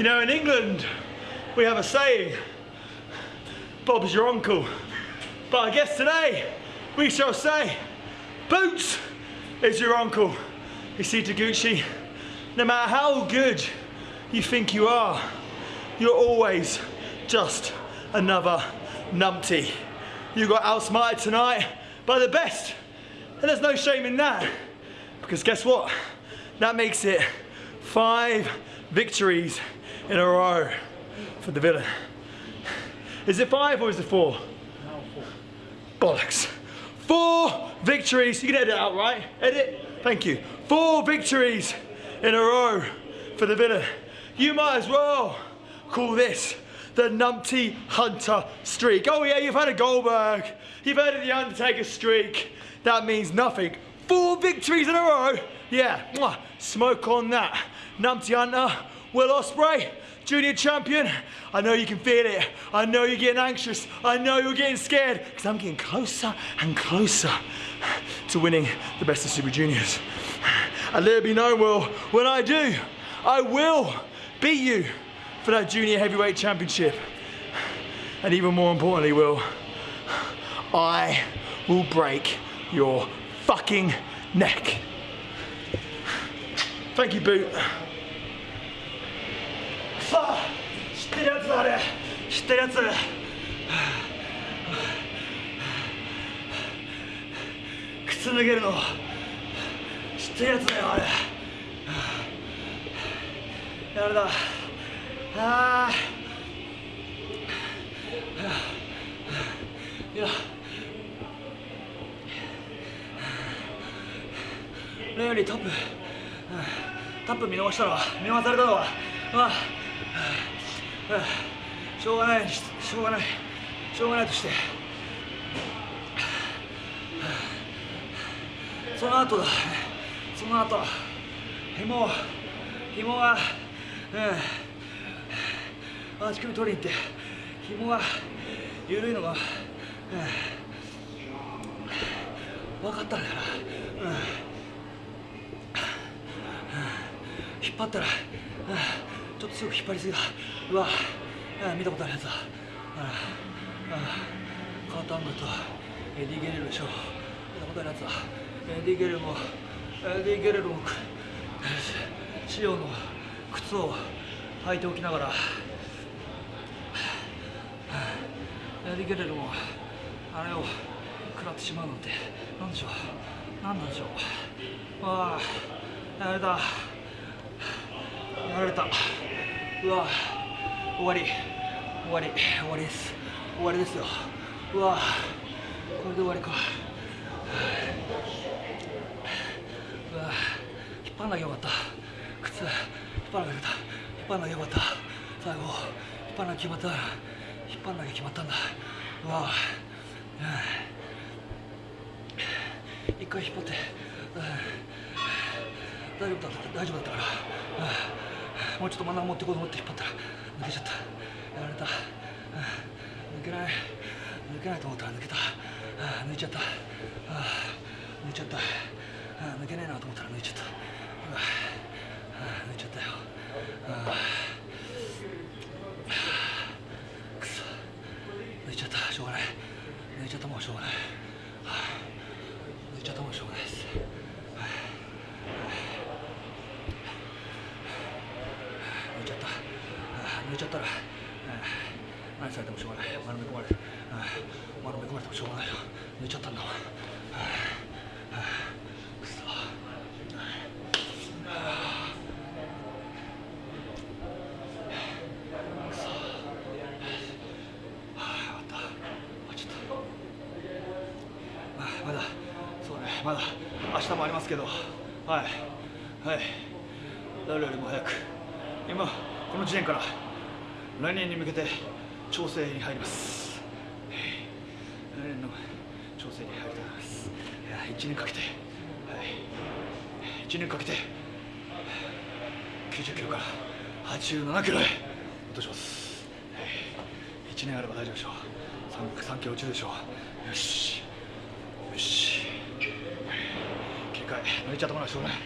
You know, in England, we have a saying, Bob's your uncle. But I guess today, we shall say, Boots is your uncle. You see, Taguchi, no matter how good you think you are, you're always just another numpty. You got outsmarted tonight by the best, and there's no shame in that. Because guess what? That makes it five victories in a row for the villain. Is it five or is it four? four Bollocks. Four victories. You can edit it out, right? Edit. Thank you. Four victories in a row for the villain. You might as well call this the Numpty Hunter streak. Oh yeah, you've had a Goldberg. You've heard of the Undertaker streak. That means nothing. Four victories in a row. Yeah, smoke on that. Numpty Hunter, Will Ospreay, junior champion. I know you can feel it. I know you're getting anxious. I know you're getting scared because I'm getting closer and closer to winning the best of Super Juniors. And let it be known, Will, when I do, I will beat you for that junior heavyweight championship. And even more importantly, Will, I will break your fucking neck. Thank you, Boot. あ知ってるやつだあれ。知ってるやつ。靴脱げるの。知ってるやつだよあれ。やれだあいや。レオリータップ。タップ見逃したのは見逃されたのは。ああしょうがないしょうがないしょうがないとして。その後だ。その後紐紐がうん。足首取りに行って紐が緩いのが、うん、分かったんだよな、うん、引っ張ったら、うん。ちょっとすぐ引っ張りすぎだ。うわ。見たことあるやつだ。カートアングとエディ・ゲレロでしょ見たことあるやつだ。エディ・ゲレロもエディ・ゲレロも仕様の靴を履いておきながら。エディ・ゲレロもあれを食らってしまうなんてなんでしょう。何なんでしょう。わあ。やられた。やられた。うわ終わり。終わり終わりです。終わりですよ。うわこれで終わりか。うわ引っ張んなきゃよかった。靴引っ張らなきゃよかった。引っ張らなきゃよかった。最後引っ張らなきゃ決まった。引っ張らなきゃ決まったんだ。うわ一回引っ張って。大丈夫だった。大丈夫だったから。もうちょっと真ん中持っていこうと思って引っ張ったら抜けちゃった。やられた、抜けない。抜けないと思ったら抜けた、抜いちゃった、抜いちゃった、抜けないなと思ったら抜いちゃった、抜いちゃったよ、くそ。抜いちゃった。しょうがない。抜いちゃったもんしょうがない、抜いちゃったもんしょうがないです抜いちゃったら、何されてもしょうがない。丸め込まれ丸め込まれてもしょうがないよ。抜いちゃったんだもん。くそ。まだ。そうね。まだ。明日もありますけど。はい。はい。誰よりも早く。今この時点から。来年に向けて調整に入ります。来年の調整に入りたいと思います。い。や1年かけて、はい、1年かけて。90キロから87キロへ。落とします、はい、1年あれば大丈夫でしょう。3, 3キロ落ちるでしょう。よし。よし。切り替え。抜いちゃったものはしょうがない。